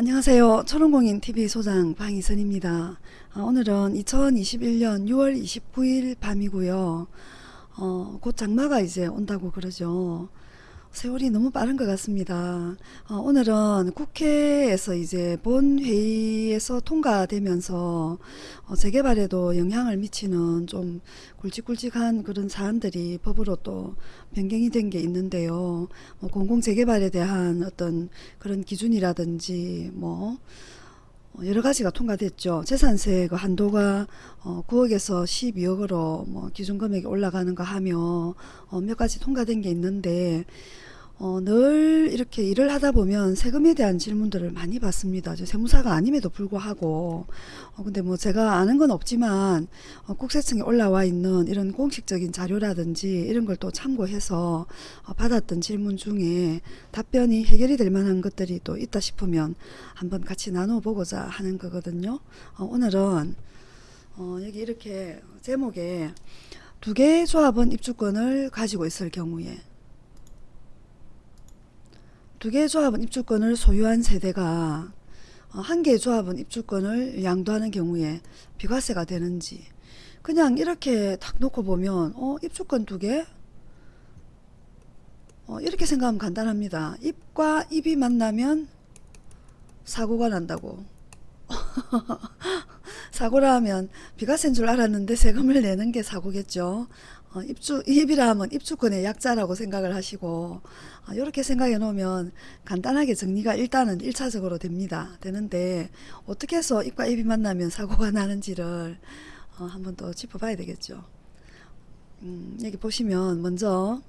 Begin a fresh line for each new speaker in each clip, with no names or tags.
안녕하세요. 초롱공인TV 소장 방희선입니다. 아, 오늘은 2021년 6월 29일 밤이고요. 어, 곧 장마가 이제 온다고 그러죠. 세월이 너무 빠른 것 같습니다. 어, 오늘은 국회에서 이제 본회의에서 통과되면서 어, 재개발에도 영향을 미치는 좀 굵직굵직한 그런 사안들이 법으로 또 변경이 된 게 있는데요. 뭐 공공재개발에 대한 어떤 그런 기준이라든지 뭐 어, 여러 가지가 통과됐죠. 재산세 그 한도가 어 9억에서 12억으로 뭐 기준 금액이 올라가는 거 하며 어 몇 가지 통과된 게 있는데 어, 늘 이렇게 일을 하다 보면 세금에 대한 질문들을 많이 받습니다. 저 세무사가 아님에도 불구하고 어, 근데 뭐 제가 아는 건 없지만 어, 국세청에 올라와 있는 이런 공식적인 자료라든지 이런 걸 또 참고해서 어, 받았던 질문 중에 답변이 해결이 될 만한 것들이 또 있다 싶으면 한번 같이 나눠보고자 하는 거거든요. 어, 오늘은 어, 여기 이렇게 제목에 두 개의 조합원 입주권을 가지고 있을 경우에 두 개의 조합원 입주권을 소유한 세대가 어, 한 개의 조합원 입주권을 양도하는 경우에 비과세가 되는지 그냥 이렇게 딱 놓고 보면 어 입주권 두 개? 어, 이렇게 생각하면 간단합니다. 입과 입이 만나면 사고가 난다고. 사고라 하면 비과세인 줄 알았는데 세금을 내는 게 사고겠죠. 어, 입주, 입이라 하면 입주권의 약자라고 생각을 하시고 어, 이렇게 생각해 놓으면 간단하게 정리가 일단은 1차적으로 됩니다. 되는데 어떻게 해서 입과 입이 만나면 사고가 나는지를 어, 한번 더 짚어봐야 되겠죠. 음, 여기 보시면 먼저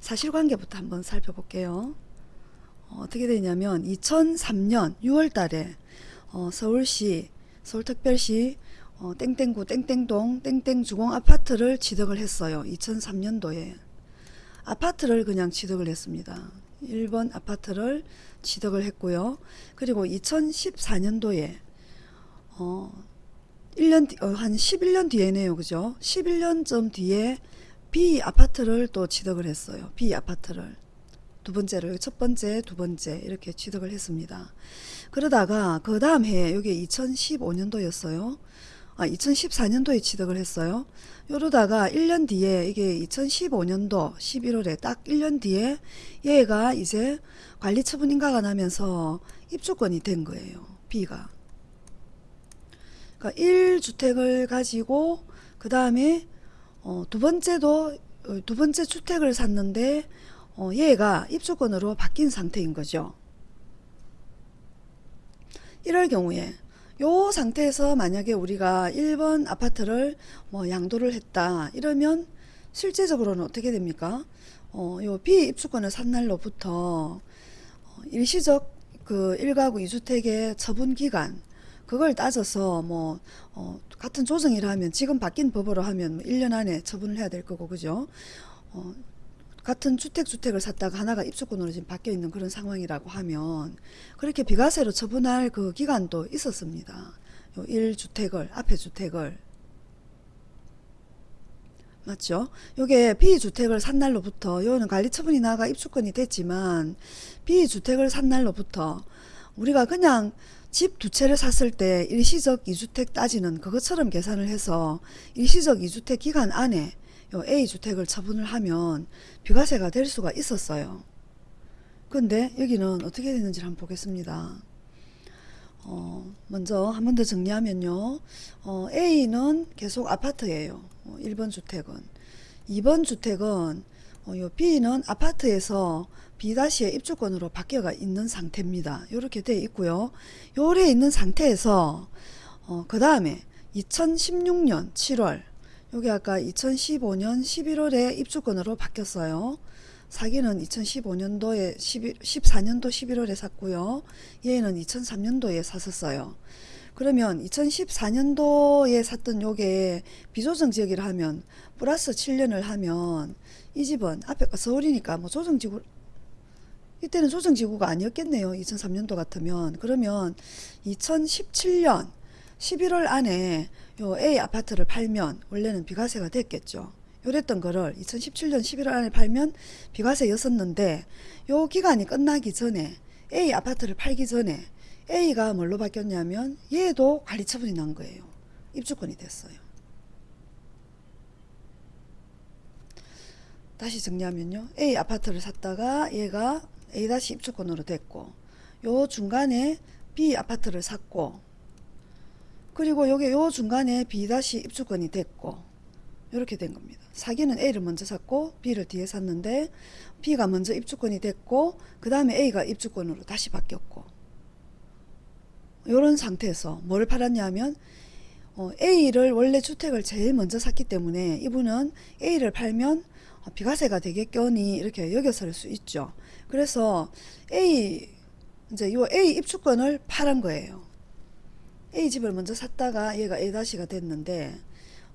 사실관계부터 한번 살펴볼게요. 어, 떻게 되냐면 2003년 6월 달에 어, 서울시 서울특별시 어, 땡땡구 땡땡동 땡땡주공 아파트를 취득을 했어요. 2003년도에 아파트를 그냥 취득을 했습니다. 1번 아파트를 취득을 했고요. 그리고 2014년도에 어 1년 뒤, 어, 한 11년 뒤에네요. 그죠? 11년쯤 뒤에 B 아파트를 또 취득을 했어요. B 아파트를 두 번째를 첫 번째, 두 번째 이렇게 취득을 했습니다. 그러다가 그 다음 해 이게 2015년도였어요. 아, 2014년도에 취득을 했어요. 이러다가 1년 뒤에 이게 2015년도 11월에 딱 1년 뒤에 얘가 이제 관리처분 인가가 나면서 입주권이 된 거예요. B가. 그러니까 1주택을 가지고 그 다음에 어, 두 번째도 어, 두 번째 주택을 샀는데 어, 얘가 입주권으로 바뀐 상태인 거죠. 이럴 경우에 요 상태에서 만약에 우리가 1번 아파트를 뭐 양도를 했다 이러면 실제적으로는 어떻게 됩니까? 어, 요 비입주권을 산 날로부터 어, 일시적 그 1가구 2주택의 처분 기간 그걸 따져서 뭐 어, 같은 조정이라 하면 지금 바뀐 법으로 하면 뭐 1년 안에 처분을 해야 될 거고 그죠? 어, 같은 주택 주택을 샀다가 하나가 입주권으로 지금 바뀌어 있는 그런 상황이라고 하면 그렇게 비과세로 처분할 그 기간도 있었습니다. 요 1주택을 앞에 주택을 맞죠? 요게 B주택을 산 날로부터 요는 관리처분이 나가 입주권이 됐지만 B주택을 산 날로부터 우리가 그냥 집 두 채를 샀을 때 일시적 2주택 따지는 그것처럼 계산을 해서 일시적 2주택 기간 안에 요 A주택을 처분을 하면 비과세가 될 수가 있었어요. 근데 여기는 어떻게 되는지 한번 보겠습니다. 어, 먼저 한 번 더 정리하면요. 어, A는 계속 아파트예요. 어, 1번 주택은. 2번 주택은 어, 요 B는 아파트에서 B-의 입주권으로 바뀌어가 있는 상태입니다. 이렇게 되어 있고요. 요래 있는 상태에서 어, 그 다음에 2016년 7월 여기 아까 2015년 11월에 입주권으로 바뀌었어요. 사기는 2015년도에 11, 14년도 11월에 샀고요. 얘는 2003년도에 샀었어요. 그러면 2014년도에 샀던 요게 비조정 지역이라 하면 플러스 7년을 하면 이 집은 앞에 서울이니까 뭐 조정지구 이때는 조정지구가 아니었겠네요. 2003년도 같으면 그러면 2017년 11월 안에 요 A 아파트를 팔면 원래는 비과세가 됐겠죠. 요랬던 거를 2017년 11월 안에 팔면 비과세였었는데 요 기간이 끝나기 전에 A 아파트를 팔기 전에 A가 뭘로 바뀌었냐면 얘도 관리 처분이 난 거예요. 입주권이 됐어요. 다시 정리하면요. A 아파트를 샀다가 얘가 A 다시 입주권으로 됐고 요 중간에 B 아파트를 샀고 그리고 요게 요 중간에 B 다시 입주권이 됐고 이렇게 된 겁니다. 사기는 A를 먼저 샀고 B를 뒤에 샀는데 B가 먼저 입주권이 됐고 그 다음에 A가 입주권으로 다시 바뀌었고 이런 상태에서 뭘 팔았냐면 어, A를 원래 주택을 제일 먼저 샀기 때문에 이분은 A를 팔면 어, 비과세가 되겠거니 이렇게 여겨설 수 있죠. 그래서 A 이제 요 A 입주권을 팔은 거예요. A 집을 먼저 샀다가 얘가 A-가 됐는데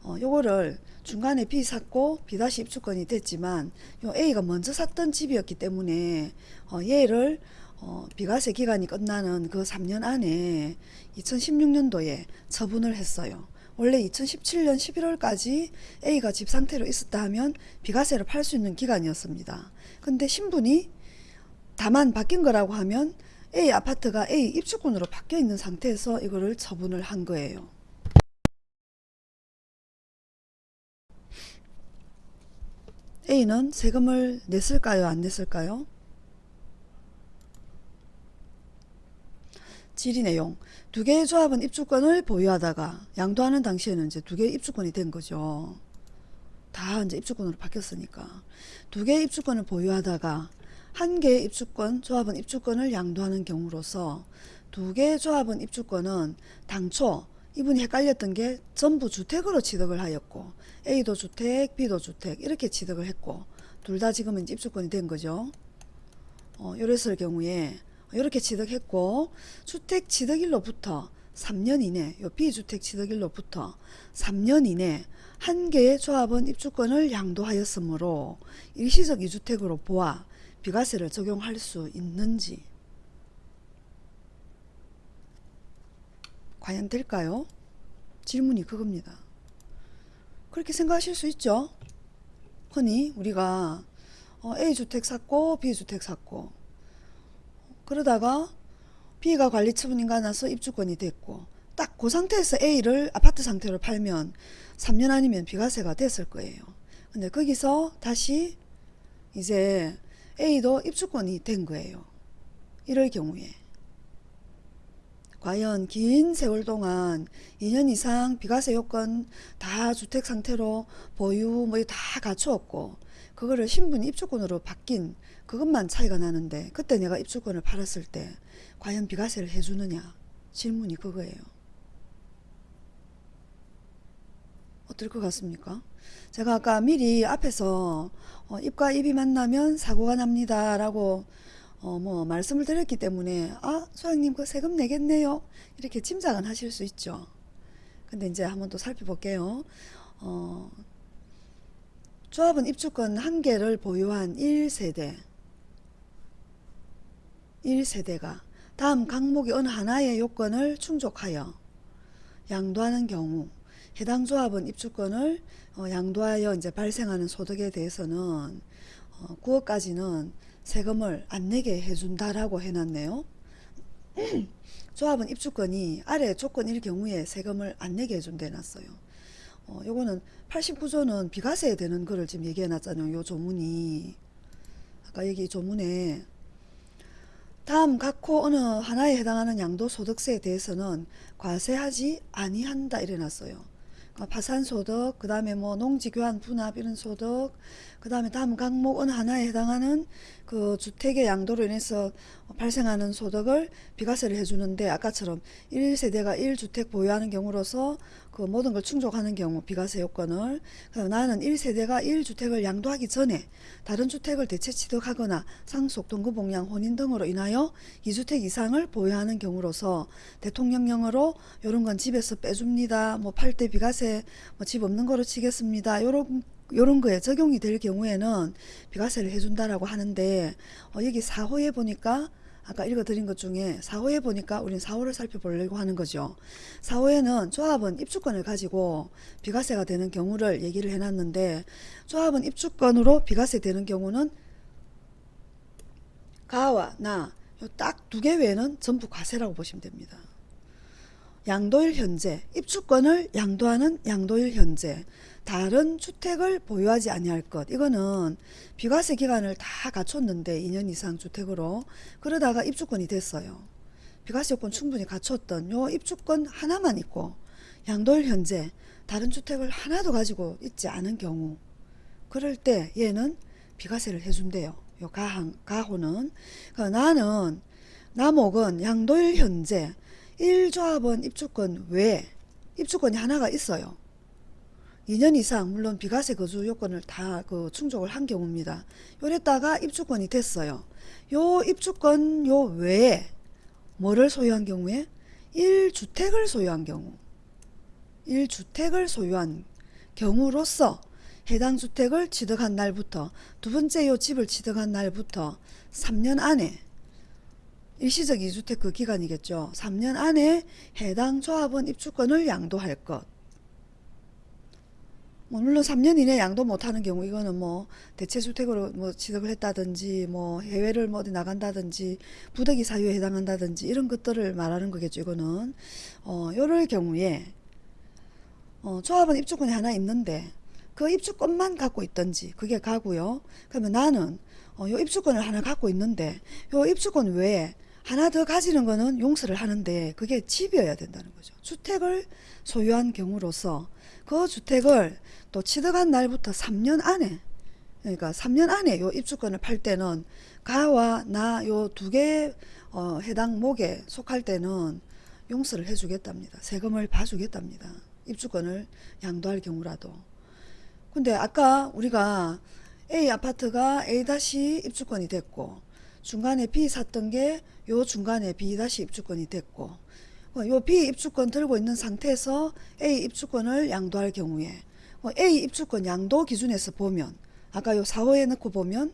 어, 요거를 중간에 B 샀고 B 다시 입주권이 됐지만 요 A가 먼저 샀던 집이었기 때문에 어, 얘를 어, 비과세 기간이 끝나는 그 3년 안에 2016년도에 처분을 했어요. 원래 2017년 11월까지 A가 집 상태로 있었다 하면 비과세를 팔 수 있는 기간이었습니다. 근데 신분이 다만 바뀐 거라고 하면 A 아파트가 A 입주권으로 바뀌어 있는 상태에서 이거를 처분을 한 거예요. A는 세금을 냈을까요? 안 냈을까요? 질의 내용. 두 개의 조합은 입주권을 보유하다가 양도하는 당시에는 이제 두 개의 입주권이 된 거죠. 다 이제 입주권으로 바뀌었으니까. 두 개의 입주권을 보유하다가 한 개의 입주권, 조합은 입주권을 양도하는 경우로서 두 개의 조합은 입주권은 당초 이분이 헷갈렸던 게 전부 주택으로 취득을 하였고 A도 주택, B도 주택 이렇게 취득을 했고 둘 다 지금은 입주권이 된 거죠. 어, 요랬을 경우에 이렇게 취득했고 주택 취득일로부터 3년 이내 요 비주택 취득일로부터 3년 이내 한 개의 조합은 입주권을 양도하였으므로 일시적 이주택으로 보아 비과세를 적용할 수 있는지 과연 될까요? 질문이 그겁니다. 그렇게 생각하실 수 있죠. 흔히 우리가 어, A주택 샀고 B주택 샀고 그러다가 B가 관리 처분인가 나서 입주권이 됐고 딱 그 상태에서 A를 아파트 상태로 팔면 3년 아니면 비과세가 됐을 거예요. 근데 거기서 다시 이제 A도 입주권이 된 거예요. 이럴 경우에 과연 긴 세월 동안 2년 이상 비과세 요건 다 주택 상태로 보유 뭐 다 갖추었고 그거를 신분 입주권으로 바뀐 그것만 차이가 나는데 그때 내가 입주권을 팔았을 때 과연 비과세를 해주느냐 질문이 그거예요. 어떨 것 같습니까? 제가 아까 미리 앞에서 어, 입과 입이 만나면 사고가 납니다 라고 어, 뭐 말씀을 드렸기 때문에 아 소장님 그 세금 내겠네요. 이렇게 짐작은 하실 수 있죠. 근데 이제 한번 또 살펴볼게요. 어, 조합은 입주권 한 개를 보유한 1세대. 1세대가 다음 강목의 어느 하나의 요건을 충족하여 양도하는 경우 해당 조합은 입주권을 어, 양도하여 이제 발생하는 소득에 대해서는 어, 9억까지는 세금을 안 내게 해준다라고 해놨네요. 조합은 입주권이 아래 조건일 경우에 세금을 안 내게 해준대 놨어요. 어, 요거는 89조는 비과세에 되는 거를 지금 얘기해 놨잖아요. 요 조문이. 아까 여기 조문에 다음 각호 어느 하나에 해당하는 양도소득세에 대해서는 과세하지 아니한다 이래 놨어요. 어, 파산소득, 그 다음에 뭐 농지교환 분합 이런 소득, 그 다음에 다음 어느 하나에 해당하는 그 주택의 양도로 인해서 발생하는 소득을 비과세를 해주는데 아까처럼 1세대가 1주택 보유하는 경우로서 그 모든 걸 충족하는 경우 비과세 요건을 그다음 나는 1세대가 1주택을 양도하기 전에 다른 주택을 대체 취득하거나 상속, 동급봉양, 혼인 등으로 인하여 2주택 이상을 보유하는 경우로서 대통령령으로 요런 건 집에서 빼줍니다. 뭐 팔 때 비과세 뭐 집 없는 거로 치겠습니다. 요런 요런 거에 적용이 될 경우에는 비과세를 해준다라고 하는데 어, 여기 4호에 보니까 아까 읽어드린 것 중에 4호에 보니까 우린 4호를 살펴보려고 하는 거죠. 4호에는 조합은 입주권을 가지고 비과세가 되는 경우를 얘기를 해놨는데 조합은 입주권으로 비과세 되는 경우는 가와 나 딱 두 개 외에는 전부 과세라고 보시면 됩니다. 양도일 현재 입주권을 양도하는 양도일 현재 다른 주택을 보유하지 아니할 것 이거는 비과세 기간을 다 갖췄는데 2년 이상 주택으로 그러다가 입주권이 됐어요. 비과세 요건 충분히 갖췄던 요 입주권 하나만 있고 양도일 현재 다른 주택을 하나도 가지고 있지 않은 경우 그럴 때 얘는 비과세를 해준대요. 요 가항, 가호는 그러니까 나는 남옥은 양도일 현재 1조합원 입주권 외에 입주권이 하나가 있어요. 2년 이상 물론 비과세 거주 요건을 다 그 충족을 한 경우입니다. 요랬다가 입주권이 됐어요. 요 입주권 요 외에 뭐를 소유한 경우에 1주택을 소유한 경우 1주택을 소유한 경우로서 해당 주택을 취득한 날부터 두 번째 요 집을 취득한 날부터 3년 안에 일시적 이주택 그 기간이겠죠. 3년 안에 해당 조합원 입주권을 양도할 것. 뭐 물론 3년 이내 양도 못하는 경우 이거는 뭐 대체주택으로 뭐 취득을 했다든지 뭐 해외를 뭐 어디 나간다든지 부득이 사유에 해당한다든지 이런 것들을 말하는 거겠죠. 이거는 어 요럴 경우에 어 조합원 입주권이 하나 있는데 그 입주권만 갖고 있든지 그게 가고요. 그러면 나는 어, 요 입주권을 하나 갖고 있는데 요 입주권 외에 하나 더 가지는 거는 용서를 하는데 그게 집이어야 된다는 거죠. 주택을 소유한 경우로서 그 주택을 또 취득한 날부터 3년 안에 그러니까 3년 안에 요 입주권을 팔 때는 가와 나 요 두개 어, 해당 목에 속할 때는 용서를 해주겠답니다. 세금을 봐주겠답니다. 입주권을 양도할 경우라도. 근데 아까 우리가 A 아파트가 A 다시 입주권이 됐고 중간에 B 샀던 게 요 중간에 B 다시 입주권이 됐고 어, 요 B 입주권 들고 있는 상태에서 A 입주권을 양도할 경우에 어, A 입주권 양도 기준에서 보면 아까 요 4호에 넣고 보면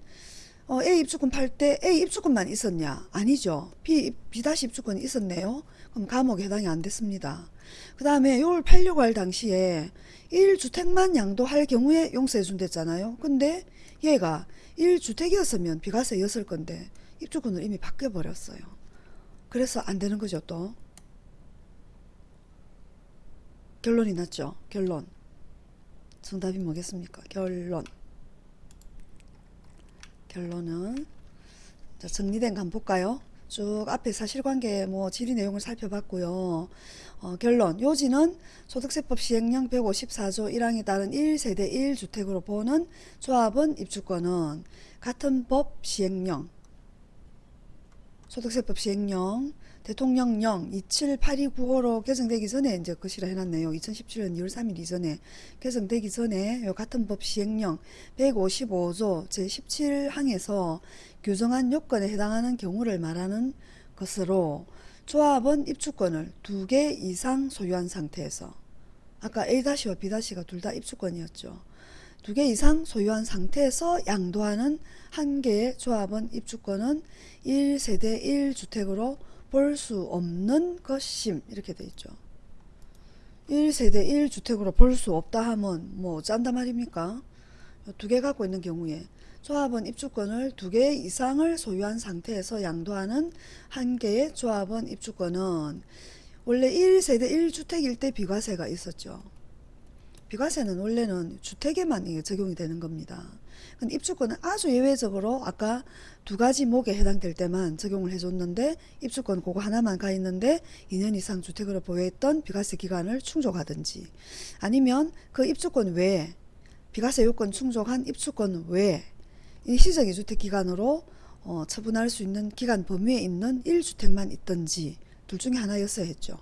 어, A 입주권 팔 때 A 입주권만 있었냐? 아니죠. B, B 다시 입주권이 있었네요. 그럼 감옥에 해당이 안 됐습니다. 그 다음에 요걸 팔려고 할 당시에 1주택만 양도할 경우에 용서해 준댔잖아요. 근데 얘가 1주택이었으면 비과세였을 건데 입주권을 이미 바뀌어 버렸어요. 그래서 안 되는 거죠, 또. 결론이 났죠. 결론. 정답이 뭐겠습니까? 결론. 결론은 자, 정리된 거 볼까요? 쭉 앞에 사실관계 뭐 질의 내용을 살펴봤고요. 어, 결론 요지는 소득세법 시행령 154조 1항에 따른 1세대 1주택으로 보는 조합원 입주권은 같은 법 시행령 소득세법 시행령 대통령령 27829호로 개정되기 전에 이제 거시라 해놨네요. 2017년 2월 3일 이전에 개정되기 전에 요 같은 법 시행령 155조 제17항에서 규정한 요건에 해당하는 경우를 말하는 것으로 조합원 입주권을 두 개 이상 소유한 상태에서 아까 A-와 B-가 둘 다 입주권이었죠. 두 개 이상 소유한 상태에서 양도하는 한 개의 조합원 입주권은 1세대 1주택으로 볼 수 없는 것임 이렇게 돼 있죠. 1세대 1주택으로 볼 수 없다 하면 뭐 짠다 말입니까? 두 개 갖고 있는 경우에 조합원 입주권을 두 개 이상을 소유한 상태에서 양도하는 한 개의 조합원 입주권은 원래 1세대 1주택일 때 비과세가 있었죠. 비과세는 원래는 주택에만 적용이 되는 겁니다. 근데 입주권은 아주 예외적으로 아까 두 가지 목에 해당될 때만 적용을 해줬는데 입주권 그거 하나만 가 있는데 2년 이상 주택으로 보유했던 비과세 기간을 충족하든지 아니면 그 입주권 외에 비과세 요건 충족한 입주권 외에 일시적 이주택 기간으로 어, 처분할 수 있는 기간 범위에 있는 1주택만 있든지 둘 중에 하나였어야 했죠.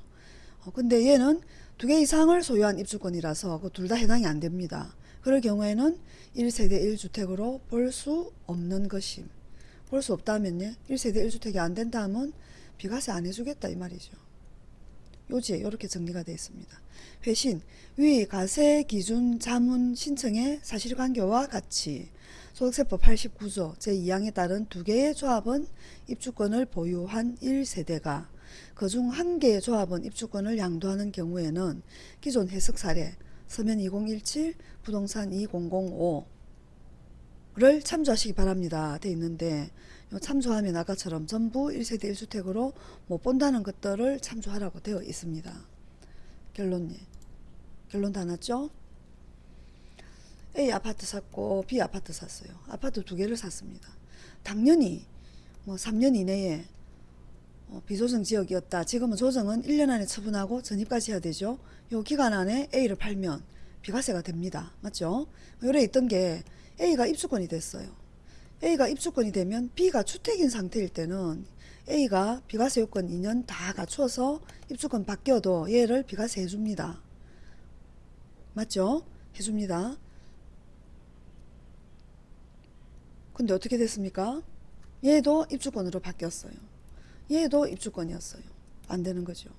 어, 근데 얘는 두 개 이상을 소유한 입주권이라서 그 둘 다 해당이 안 됩니다. 그럴 경우에는 1세대 1주택으로 볼 수 없는 것임. 볼 수 없다면요. 1세대 1주택이 안 된다 하면 비과세 안 해주겠다 이 말이죠. 요지에 이렇게 정리가 되어 있습니다. 회신, 위 가세 기준 자문 신청의 사실관계와 같이 소득세법 89조 제2항에 따른 두 개의 조합은 입주권을 보유한 1세대가 그중 한 개의 조합원 입주권을 양도하는 경우에는 기존 해석 사례 서면 2017 부동산 2005를 참조하시기 바랍니다. 돼 있는데 요 참조하면 아까처럼 전부 1세대 1주택으로 못 본다는 것들을 참조하라고 되어 있습니다. 결론이 결론 다 났죠? A 아파트 샀고 B 아파트 샀어요. 아파트 두 개를 샀습니다. 당연히 뭐 3년 이내에 어, 비조정 지역이었다. 지금은 조정은 1년 안에 처분하고 전입까지 해야 되죠. 요 기간 안에 A를 팔면 비과세가 됩니다. 맞죠? 요래 있던 게 A가 입주권이 됐어요. A가 입주권이 되면 B가 주택인 상태일 때는 A가 비과세 요건 2년 다 갖추어서 입주권 바뀌어도 얘를 비과세 해줍니다. 맞죠? 해줍니다. 근데 어떻게 됐습니까? 얘도 입주권으로 바뀌었어요. 얘도 입주권이었어요. 안 되는 거죠.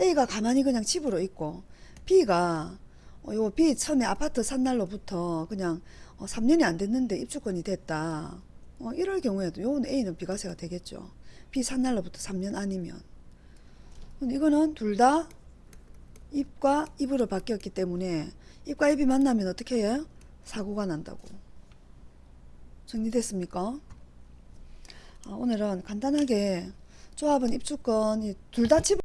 A가 가만히 그냥 집으로 있고 B가 어, 요 B 처음에 아파트 산 날로부터 그냥 어, 3년이 안 됐는데 입주권이 됐다. 어, 이럴 경우에도 요건 A는 비과세가 되겠죠. B 산 날로부터 3년 아니면. 이거는 둘 다 입과 입으로 바뀌었기 때문에 입과 입이 만나면 어떻게 해요? 사고가 난다고. 정리됐습니까? 아, 오늘은 간단하게 조합은 입주권 둘 다집다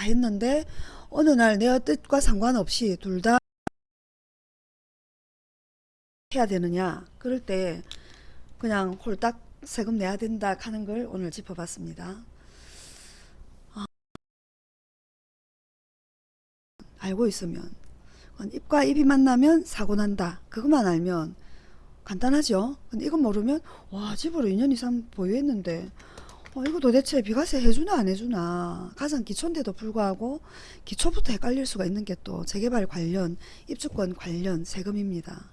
했는데 어느 날 내 뜻과 상관없이 둘 다 해야 되느냐 그럴 때 그냥 홀딱 세금 내야 된다 하는 걸 오늘 짚어봤습니다. 아, 알고 있으면 입과 입이 만나면 사고 난다. 그것만 알면 간단하죠. 근데 이건 모르면 와 집으로 2년 이상 보유했는데 어, 이거 도대체 비과세 해주나 안 해주나 가장 기초인데도 불구하고 기초부터 헷갈릴 수가 있는 게 또 재개발 관련 입주권 관련 세금입니다.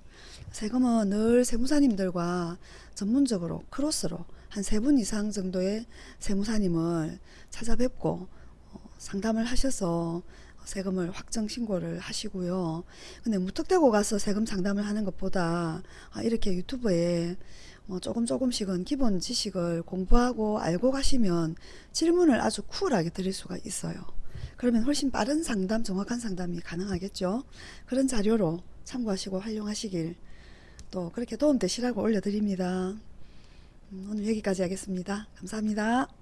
세금은 늘 세무사님들과 전문적으로 크로스로 한 세 분 이상 정도의 세무사님을 찾아뵙고 어, 상담을 하셔서 세금을 확정 신고를 하시고요. 근데 무턱대고 가서 세금 상담을 하는 것보다 아, 이렇게 유튜브에 뭐 조금 조금씩은 기본 지식을 공부하고 알고 가시면 질문을 아주 쿨하게 드릴 수가 있어요. 그러면 훨씬 빠른 상담, 정확한 상담이 가능하겠죠. 그런 자료로 참고하시고 활용하시길 또 그렇게 도움되시라고 올려드립니다. 음, 오늘 여기까지 하겠습니다. 감사합니다.